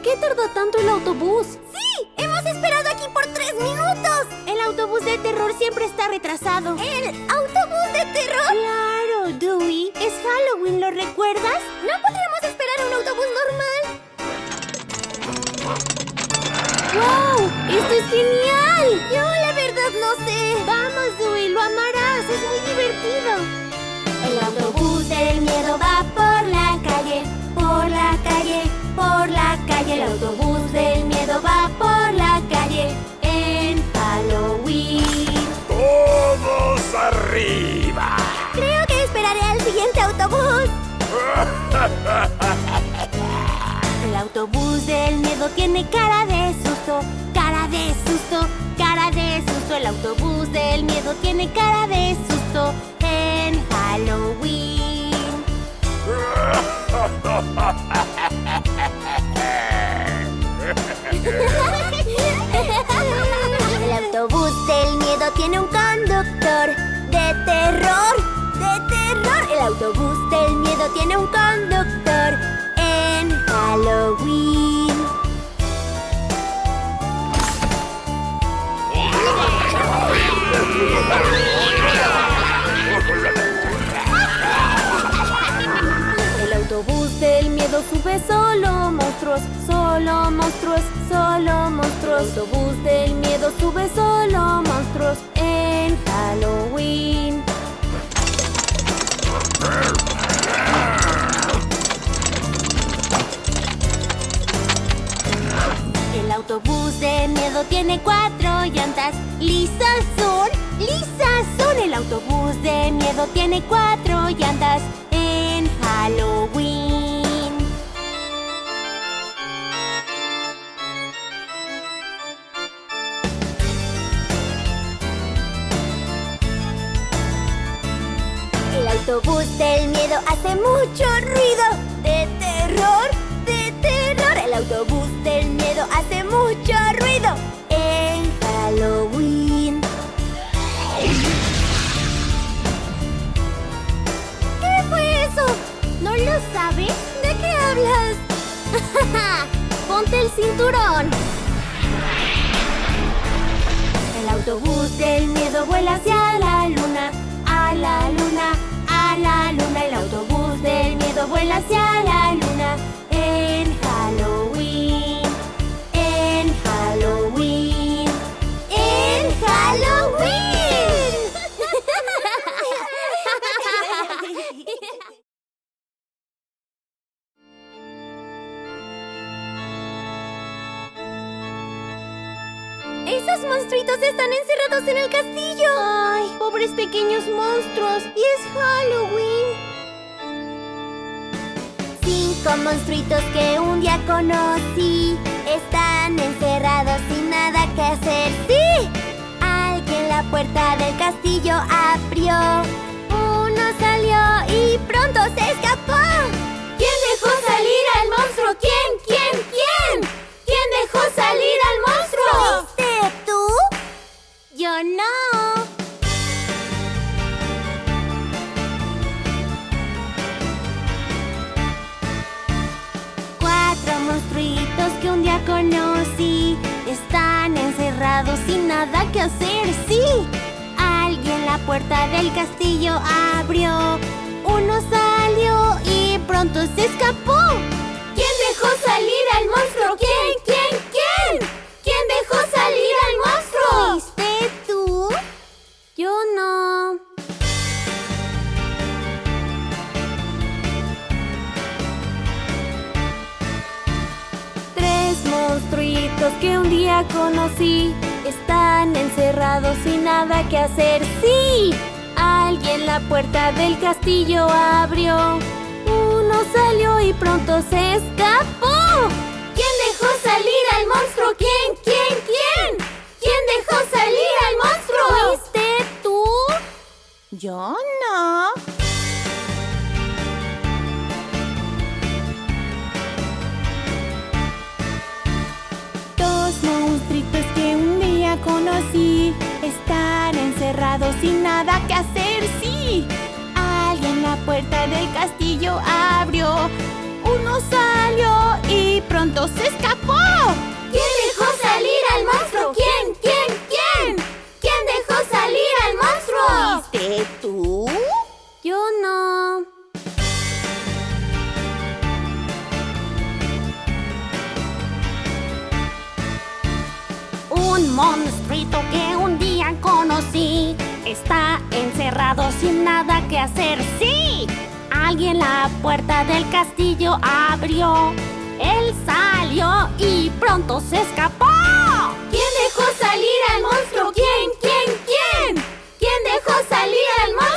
¿Por qué tardó tanto el autobús? ¡Sí! ¡Hemos esperado aquí por tres minutos! El autobús de terror siempre está retrasado. ¿El autobús de terror? Claro, Dewey. Es Halloween, ¿lo recuerdas? ¿No podríamos esperar un autobús normal? ¡Wow! ¡Esto es genial! Yo la verdad no sé. Vamos, Dewey, lo amarás. Es muy divertido. Autobús del miedo tiene cara de susto, cara de susto, cara de susto. El autobús del miedo tiene cara de susto en Halloween. El autobús del miedo tiene un conductor de terror, de terror. El autobús del miedo tiene un conductor autobús de miedo tiene cuatro llantas en Halloween. El autobús del miedo hace mucho ruido. De terror, de terror. El autobús del miedo hace mucho ruido en Halloween. Ponte el cinturón. El autobús del miedo vuela hacia la luna, a la luna, a la luna. El autobús del miedo vuela hacia la luna en Halloween, monstruitos están encerrados en el castillo! ¡Ay, pobres pequeños monstruos! ¡Y es Halloween! Cinco monstruitos que un día conocí Están encerrados sin nada que hacer ¡Sí! Alguien la puerta del castillo abrió Uno salió y pronto se escapó ¿Quién dejó salir al monstruo? ¿Quién? Monstruitos que un día conocí Están encerrados sin nada que hacer, sí Alguien la puerta del castillo abrió Uno salió y pronto se escapó ¿Quién dejó salir al monstruo? ¿Quién? ¿Quién? ¿Quién? ¿Quién dejó salir que un día conocí Están encerrados sin nada que hacer ¡Sí! Alguien la puerta del castillo abrió Uno salió y pronto se escapó ¿Quién dejó salir al monstruo? ¿Quién? ¿Quién? ¿Quién hacer. ¡Sí! Alguien la puerta del castillo abrió. Él salió y pronto se escapó. ¿Quién dejó salir al monstruo? ¿Quién? ¿Quién? ¿Quién? ¿Quién dejó salir al monstruo?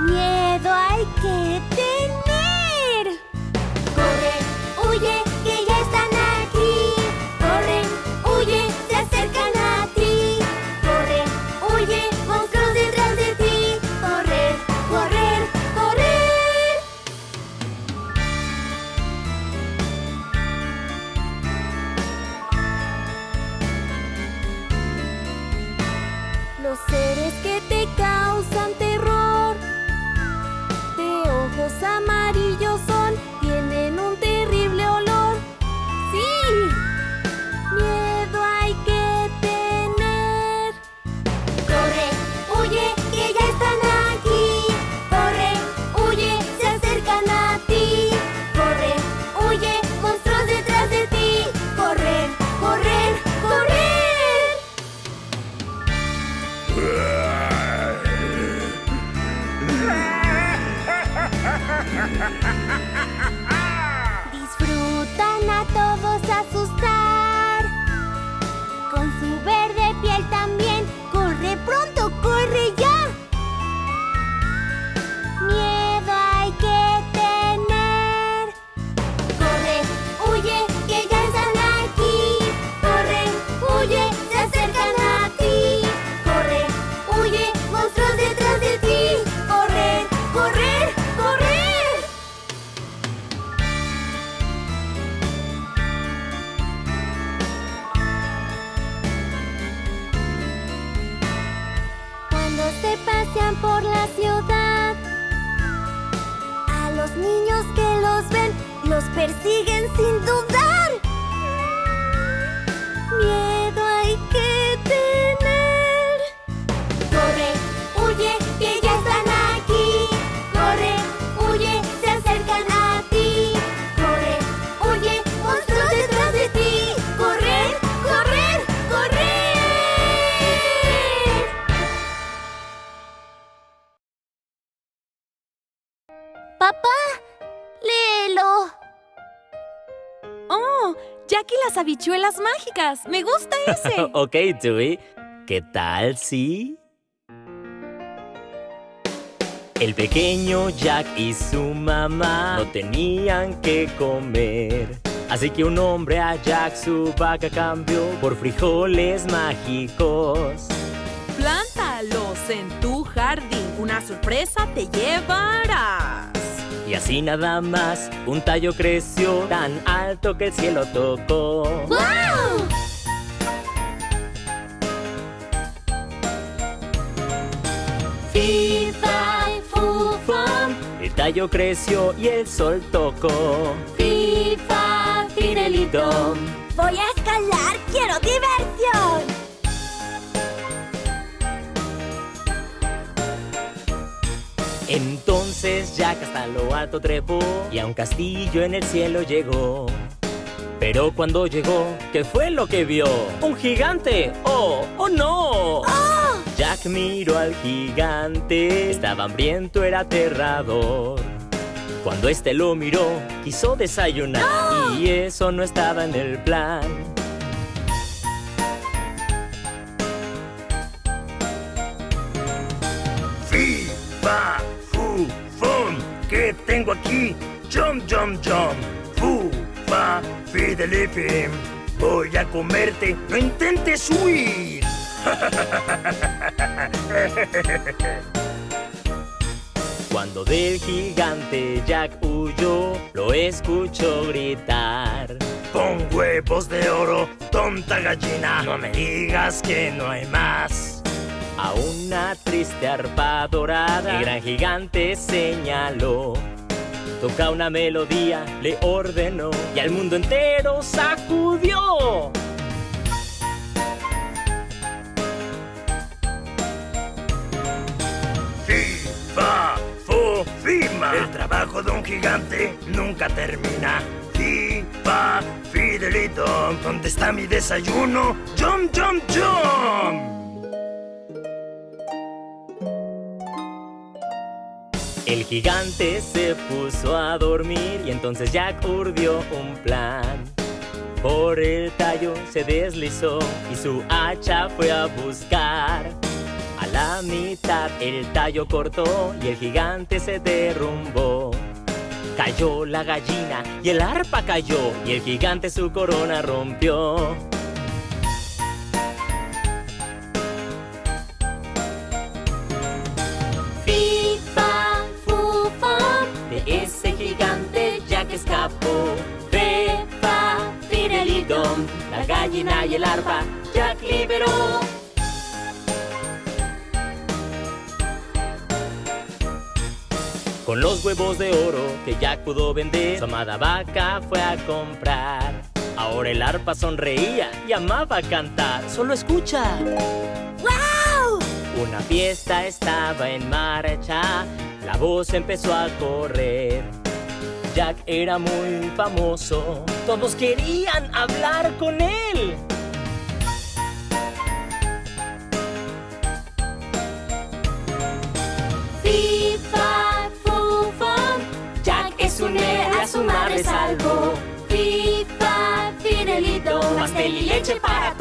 Miedo hay que tener. Corre, huye, que ya están aquí. Corre, huye, se acercan a ti. Corre, huye, monstruos detrás de ti. Correr, correr, correr. Los seres que te Cuando se pasean por la ciudad, a los niños que los ven, los persiguen sin dudar. Las habichuelas mágicas. Me gusta ese. ok, Dewey. ¿Qué tal si? El pequeño Jack y su mamá no tenían que comer. Así que un hombre a Jack su vaca cambió por frijoles mágicos. Plántalos en tu jardín. Una sorpresa te llevarás. Y así nada más, un tallo creció tan alto que el cielo tocó. ¡Wow! Fifa, fufum. El tallo creció y el sol tocó. Fifa, Fidelito. Voy a escalar, quiero diversión. Entonces Jack hasta lo alto trepó y a un castillo en el cielo llegó. Pero cuando llegó, ¿qué fue lo que vio? ¡Un gigante! ¡Oh! ¡Oh no! Jack miró al gigante, estaba hambriento, era aterrador. Cuando este lo miró, quiso desayunar y eso no estaba en el plan. Fu, ¿Qué tengo aquí? Jump, jump, jump. Fu, fa, fidelipim. Voy a comerte. No intentes huir. Cuando del gigante Jack huyó, lo escuchó gritar. Con huevos de oro, tonta gallina. No me digas que no hay más. Una triste arpa dorada, el gran gigante señaló. Toca una melodía, le ordenó y al mundo entero sacudió. Fi, fa, fu, fima. El trabajo de un gigante nunca termina. Fi, fa, fidelito. ¿Dónde está mi desayuno? Jump, jump, jump. El gigante se puso a dormir y entonces Jack urdió un plan. Por el tallo se deslizó y su hacha fue a buscar. A la mitad el tallo cortó y el gigante se derrumbó. Cayó la gallina y el arpa cayó y el gigante su corona rompió. La gallina y el arpa Jack liberó. Con los huevos de oro que Jack pudo vender, su amada vaca fue a comprar. Ahora el arpa sonreía y amaba cantar. Solo escucha. ¡Wow! Una fiesta estaba en marcha, la voz empezó a correr. Jack era muy famoso, todos querían hablar con él. A su madre salvó. FIFA, Fidelito. Pastel y leche para